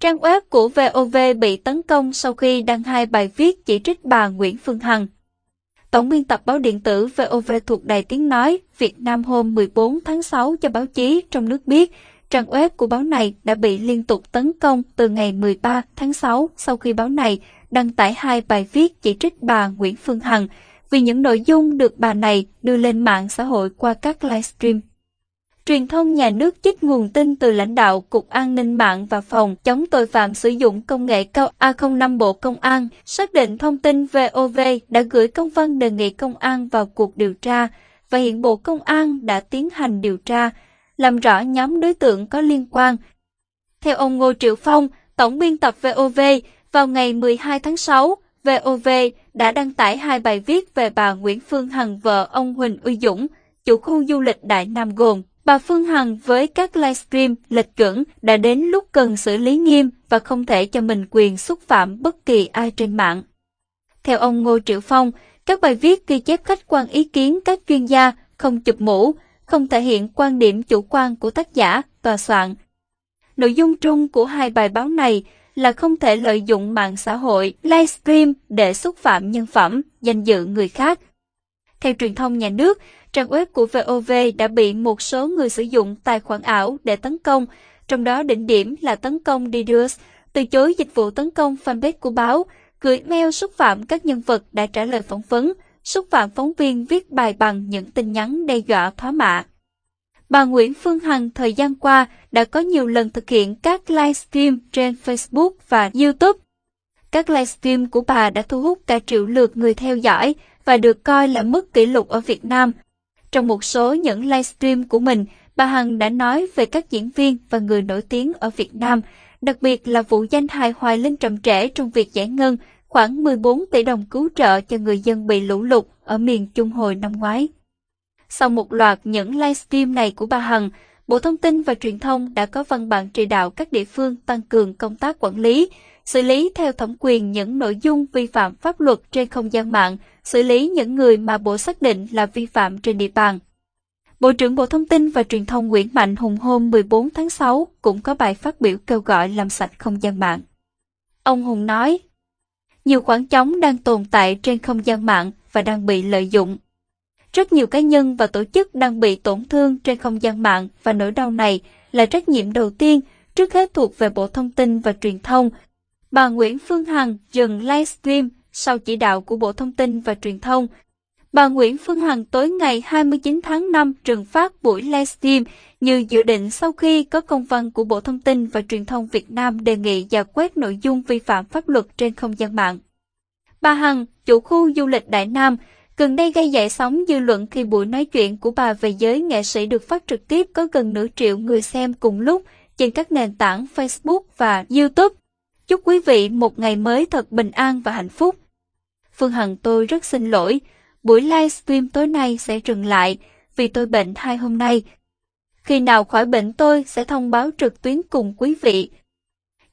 Trang web của VOV bị tấn công sau khi đăng hai bài viết chỉ trích bà Nguyễn Phương Hằng. Tổng biên tập báo điện tử VOV thuộc Đài Tiếng Nói Việt Nam hôm 14 tháng 6 cho báo chí trong nước biết, trang web của báo này đã bị liên tục tấn công từ ngày 13 tháng 6 sau khi báo này đăng tải hai bài viết chỉ trích bà Nguyễn Phương Hằng vì những nội dung được bà này đưa lên mạng xã hội qua các livestream. Truyền thông nhà nước trích nguồn tin từ lãnh đạo Cục An ninh mạng và Phòng chống tội phạm sử dụng công nghệ cao A05 Bộ Công an xác định thông tin VOV đã gửi công văn đề nghị công an vào cuộc điều tra và hiện Bộ Công an đã tiến hành điều tra, làm rõ nhóm đối tượng có liên quan. Theo ông Ngô Triệu Phong, tổng biên tập VOV, vào ngày 12 tháng 6, VOV đã đăng tải hai bài viết về bà Nguyễn Phương Hằng vợ ông Huỳnh Uy Dũng, chủ khu du lịch Đại Nam gồm Bà Phương Hằng với các livestream lệch chuẩn đã đến lúc cần xử lý nghiêm và không thể cho mình quyền xúc phạm bất kỳ ai trên mạng. Theo ông Ngô Triệu Phong, các bài viết ghi chép khách quan ý kiến các chuyên gia, không chụp mũ, không thể hiện quan điểm chủ quan của tác giả, tòa soạn. Nội dung chung của hai bài báo này là không thể lợi dụng mạng xã hội, livestream để xúc phạm nhân phẩm, danh dự người khác. Theo truyền thông nhà nước, trang web của VOV đã bị một số người sử dụng tài khoản ảo để tấn công, trong đó đỉnh điểm là tấn công DDoS, từ chối dịch vụ tấn công fanpage của báo, gửi mail xúc phạm các nhân vật đã trả lời phỏng vấn, xúc phạm phóng viên viết bài bằng những tin nhắn đe dọa thoá mạ. Bà Nguyễn Phương Hằng thời gian qua đã có nhiều lần thực hiện các livestream trên Facebook và YouTube. Các livestream của bà đã thu hút cả triệu lượt người theo dõi và được coi là mức kỷ lục ở Việt Nam. Trong một số những livestream của mình, bà Hằng đã nói về các diễn viên và người nổi tiếng ở Việt Nam, đặc biệt là vụ danh hài Hoài Linh trầm trễ trong việc giải ngân khoảng 14 tỷ đồng cứu trợ cho người dân bị lũ lụt ở miền Trung hồi năm ngoái. Sau một loạt những livestream này của bà Hằng, Bộ Thông tin và Truyền thông đã có văn bản chỉ đạo các địa phương tăng cường công tác quản lý, xử lý theo thẩm quyền những nội dung vi phạm pháp luật trên không gian mạng, xử lý những người mà Bộ xác định là vi phạm trên địa bàn. Bộ trưởng Bộ Thông tin và Truyền thông Nguyễn Mạnh Hùng hôm 14 tháng 6 cũng có bài phát biểu kêu gọi làm sạch không gian mạng. Ông Hùng nói, nhiều khoảng trống đang tồn tại trên không gian mạng và đang bị lợi dụng. Rất nhiều cá nhân và tổ chức đang bị tổn thương trên không gian mạng và nỗi đau này là trách nhiệm đầu tiên trước hết thuộc về Bộ Thông tin và Truyền thông. Bà Nguyễn Phương Hằng dừng livestream sau chỉ đạo của Bộ Thông tin và Truyền thông. Bà Nguyễn Phương Hằng tối ngày 29 tháng 5 trừng phát buổi livestream như dự định sau khi có công văn của Bộ Thông tin và Truyền thông Việt Nam đề nghị giả quét nội dung vi phạm pháp luật trên không gian mạng. Bà Hằng, chủ khu du lịch Đại Nam, gần đây gây dậy sóng dư luận khi buổi nói chuyện của bà về giới nghệ sĩ được phát trực tiếp có gần nửa triệu người xem cùng lúc trên các nền tảng Facebook và YouTube. Chúc quý vị một ngày mới thật bình an và hạnh phúc. Phương Hằng tôi rất xin lỗi, buổi livestream tối nay sẽ dừng lại vì tôi bệnh hai hôm nay. Khi nào khỏi bệnh tôi sẽ thông báo trực tuyến cùng quý vị.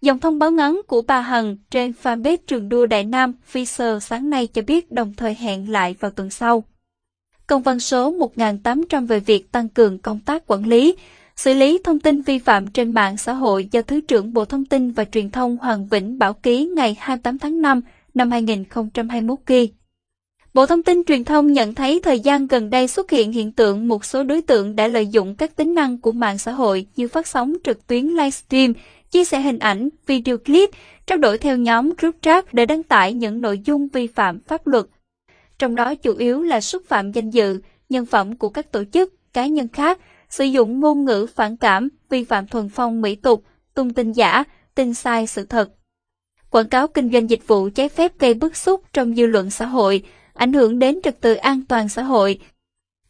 Dòng thông báo ngắn của bà Hằng trên fanpage trường đua Đại Nam Fisher sáng nay cho biết đồng thời hẹn lại vào tuần sau. Công văn số 1800 về việc tăng cường công tác quản lý, xử lý thông tin vi phạm trên mạng xã hội do Thứ trưởng Bộ Thông tin và Truyền thông Hoàng Vĩnh Bảo ký ngày 28 tháng 5 năm 2021 ghi. Bộ Thông tin Truyền thông nhận thấy thời gian gần đây xuất hiện hiện tượng một số đối tượng đã lợi dụng các tính năng của mạng xã hội như phát sóng trực tuyến livestream, chia sẻ hình ảnh, video clip, trao đổi theo nhóm group chat để đăng tải những nội dung vi phạm pháp luật. Trong đó chủ yếu là xúc phạm danh dự, nhân phẩm của các tổ chức, cá nhân khác, sử dụng ngôn ngữ phản cảm, vi phạm thuần phong mỹ tục, tung tin giả, tin sai sự thật, quảng cáo kinh doanh dịch vụ trái phép gây bức xúc trong dư luận xã hội, ảnh hưởng đến trật tự an toàn xã hội.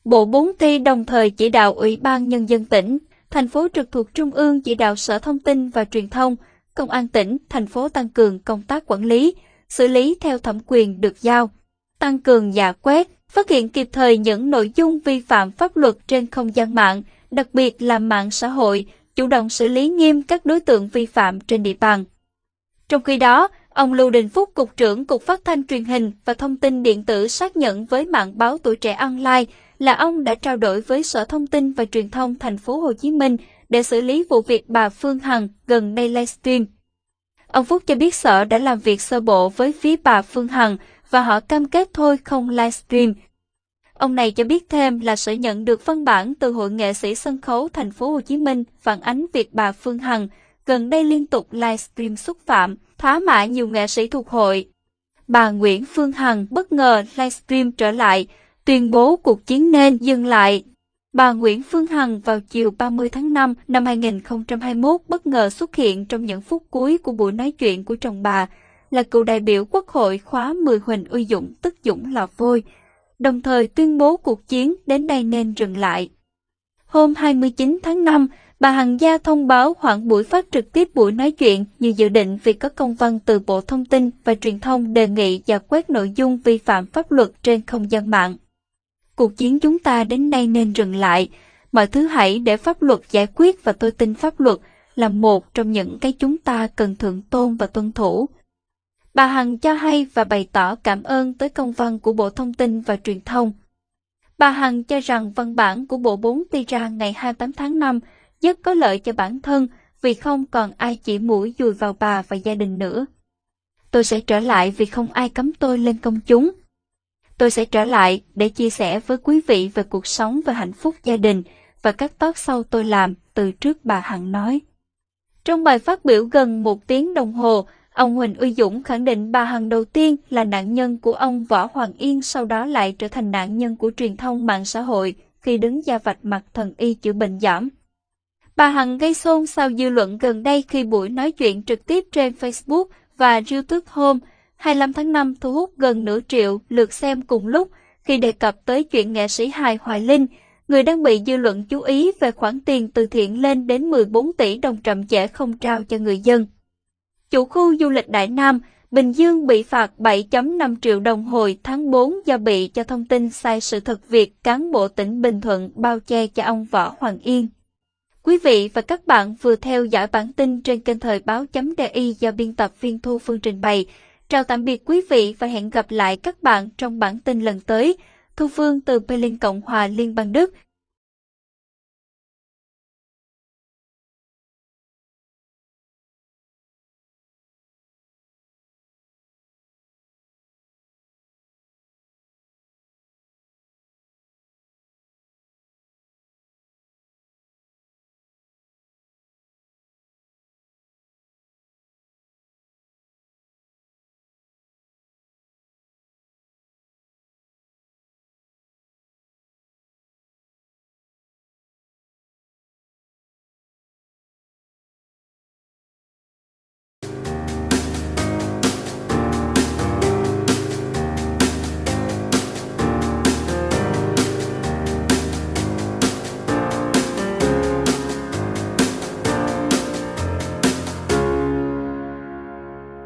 Bộ 4 ty đồng thời chỉ đạo Ủy ban Nhân dân tỉnh, thành phố trực thuộc Trung ương chỉ đạo Sở Thông tin và Truyền thông, Công an tỉnh, thành phố tăng cường công tác quản lý, xử lý theo thẩm quyền được giao, tăng cường giả quét, phát hiện kịp thời những nội dung vi phạm pháp luật trên không gian mạng, đặc biệt là mạng xã hội, chủ động xử lý nghiêm các đối tượng vi phạm trên địa bàn. Trong khi đó, ông Lưu Đình Phúc, Cục trưởng Cục Phát thanh Truyền hình và Thông tin Điện tử xác nhận với mạng báo Tuổi Trẻ Online là ông đã trao đổi với Sở Thông tin và Truyền thông thành phố Hồ Chí Minh để xử lý vụ việc bà Phương Hằng gần đây livestream. Ông Phúc cho biết sở đã làm việc sơ bộ với phía bà Phương Hằng và họ cam kết thôi không livestream. Ông này cho biết thêm là sở nhận được văn bản từ Hội nghệ sĩ sân khấu thành phố Hồ Chí Minh phản ánh việc bà Phương Hằng gần đây liên tục livestream xúc phạm, thá mạ nhiều nghệ sĩ thuộc hội. Bà Nguyễn Phương Hằng bất ngờ livestream trở lại, tuyên bố cuộc chiến nên dừng lại. Bà Nguyễn Phương Hằng vào chiều 30 tháng 5 năm 2021 bất ngờ xuất hiện trong những phút cuối của buổi nói chuyện của chồng bà, là cựu đại biểu Quốc hội khóa 10 Huỳnh Uy Dũng tức Dũng là vôi, đồng thời tuyên bố cuộc chiến đến đây nên dừng lại. Hôm 29 tháng 5, bà Hằng Gia thông báo hoãn buổi phát trực tiếp buổi nói chuyện như dự định vì có công văn từ Bộ Thông tin và Truyền thông đề nghị giải quyết nội dung vi phạm pháp luật trên không gian mạng. Cuộc chiến chúng ta đến nay nên dừng lại, mọi thứ hãy để pháp luật giải quyết và tôi tin pháp luật là một trong những cái chúng ta cần thượng tôn và tuân thủ. Bà Hằng cho hay và bày tỏ cảm ơn tới công văn của Bộ Thông tin và Truyền thông. Bà Hằng cho rằng văn bản của Bộ 4 Ti ra ngày 28 tháng 5 rất có lợi cho bản thân vì không còn ai chỉ mũi dùi vào bà và gia đình nữa. Tôi sẽ trở lại vì không ai cấm tôi lên công chúng. Tôi sẽ trở lại để chia sẻ với quý vị về cuộc sống và hạnh phúc gia đình và các talk sau tôi làm từ trước bà Hằng nói. Trong bài phát biểu gần một tiếng đồng hồ, ông Huỳnh Uy Dũng khẳng định bà Hằng đầu tiên là nạn nhân của ông Võ Hoàng Yên sau đó lại trở thành nạn nhân của truyền thông mạng xã hội khi đứng ra vạch mặt thần y chữa bệnh giảm. Bà Hằng gây xôn xao dư luận gần đây khi buổi nói chuyện trực tiếp trên Facebook và YouTube hôm 25 tháng 5 thu hút gần nửa triệu lượt xem cùng lúc khi đề cập tới chuyện nghệ sĩ hài Hoài Linh, người đang bị dư luận chú ý về khoản tiền từ thiện lên đến 14 tỷ đồng chậm trễ không trao cho người dân. Chủ khu du lịch Đại Nam, Bình Dương bị phạt 7.5 triệu đồng hồi tháng 4 do bị cho thông tin sai sự thật việc cán bộ tỉnh Bình Thuận bao che cho ông Võ Hoàng Yên. Quý vị và các bạn vừa theo dõi bản tin trên kênh thời báo.di do biên tập viên Thu Phương trình bày. Chào tạm biệt quý vị và hẹn gặp lại các bạn trong bản tin lần tới. Thu Phương từ Berlin Cộng hòa Liên bang Đức.